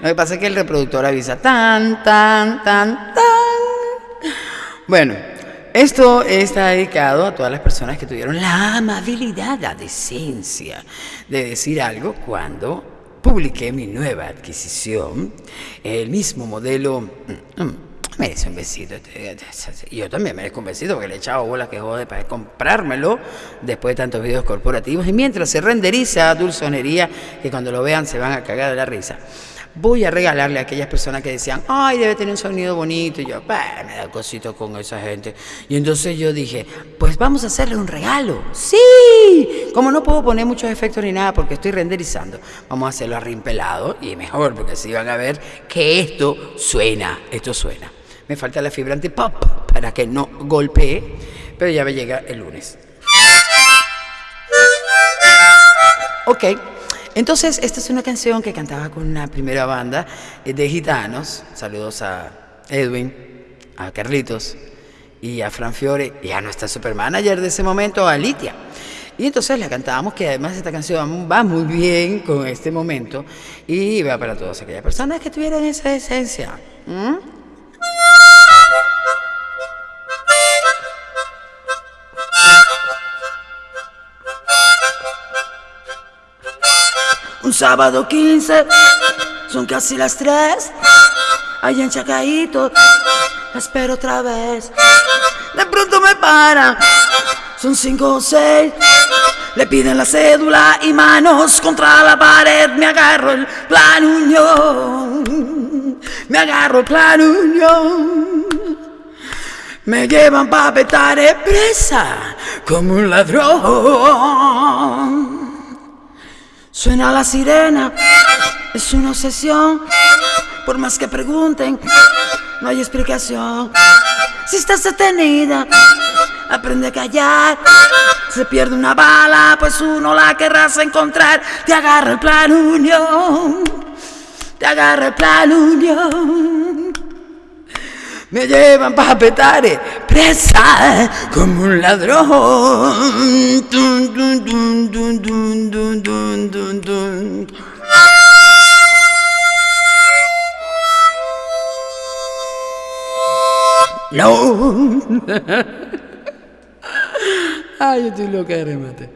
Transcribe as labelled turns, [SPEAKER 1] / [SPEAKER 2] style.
[SPEAKER 1] Lo que pasa es que el reproductor avisa tan, tan, tan, tan. Bueno, esto está dedicado a todas las personas que tuvieron la amabilidad, la decencia de decir algo cuando publiqué mi nueva adquisición, el mismo modelo. Mm, mm, merece un besito. Yo también merezco un besito porque le he echado bolas que jode para comprármelo después de tantos videos corporativos. Y mientras se renderiza dulzonería, que cuando lo vean se van a cagar de la risa voy a regalarle a aquellas personas que decían, ay, debe tener un sonido bonito. Y yo, me da cosito con esa gente. Y entonces yo dije, pues vamos a hacerle un regalo. Sí, como no puedo poner muchos efectos ni nada porque estoy renderizando, vamos a hacerlo arrimpelado y mejor porque así van a ver que esto suena, esto suena. Me falta la fibra pop para que no golpee, pero ya me llega el lunes. Ok. Entonces, esta es una canción que cantaba con una primera banda eh, de gitanos. Saludos a Edwin, a Carlitos y a Fran Fiore y a nuestra supermanager de ese momento, a Litia. Y entonces la cantábamos, que además esta canción va muy bien con este momento y va para todas aquellas personas que tuvieran esa esencia. Un sábado 15, son casi las 3. Allá en Chacaito, espero otra vez. De pronto me para, son 5 o 6. Le piden la cédula y manos contra la pared. Me agarro el plan unión. Me agarro el plan unión. Me llevan pa' petar presa como un ladrón. Suena la sirena, es una obsesión. Por más que pregunten, no hay explicación. Si estás detenida, aprende a callar. Se pierde una bala, pues uno la querrás encontrar. Te agarra el plan unión, te agarra el plan unión. Me llevan pa' petare, presa como un ladrón. No. Ay, yo estoy loca de remate.